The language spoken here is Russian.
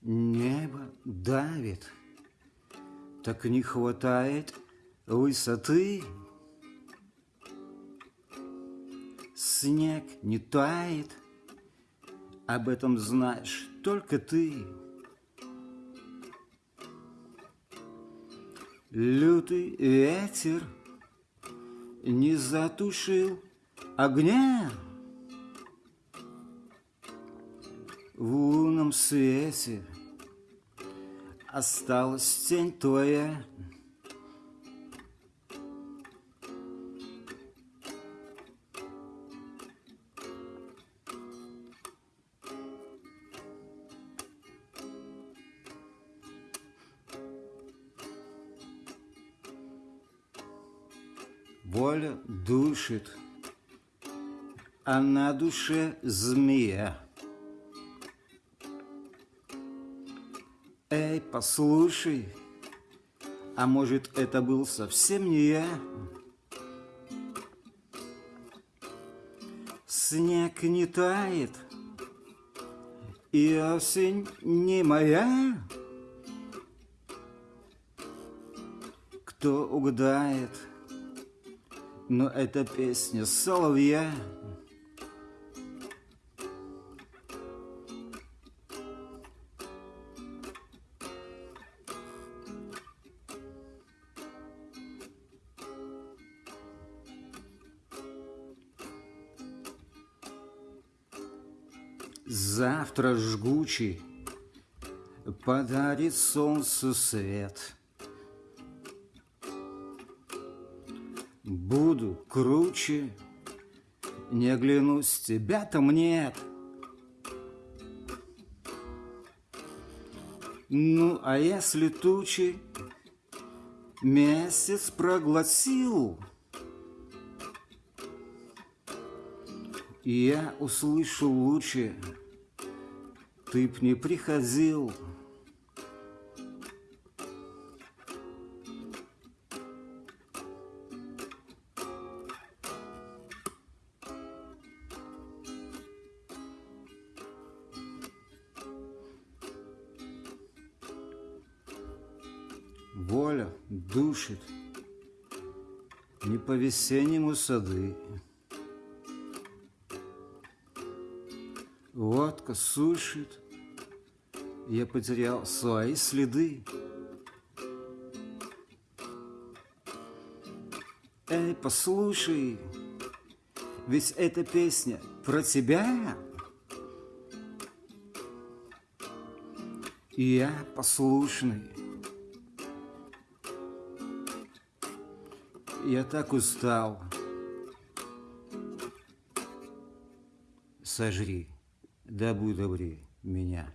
Небо давит, так не хватает высоты. Снег не тает, об этом знаешь только ты. Лютый ветер не затушил огня. Лунном свете осталась тень твоя. Воля душит, а на душе змея. Эй, послушай, а может это был совсем не я? Снег не тает, и осень не моя. Кто угадает, но это песня соловья. Завтра жгучий подарит солнцу свет. Буду круче, не оглянусь, тебя там нет. Ну, а если тучи месяц проглотил, я услышу лучше, ты б не приходил. Воля душит не по-весеннему сады. Водка сушит, я потерял свои следы. Эй, послушай, ведь эта песня про тебя. И я послушный. Я так устал. Сожри, да будь добрее меня.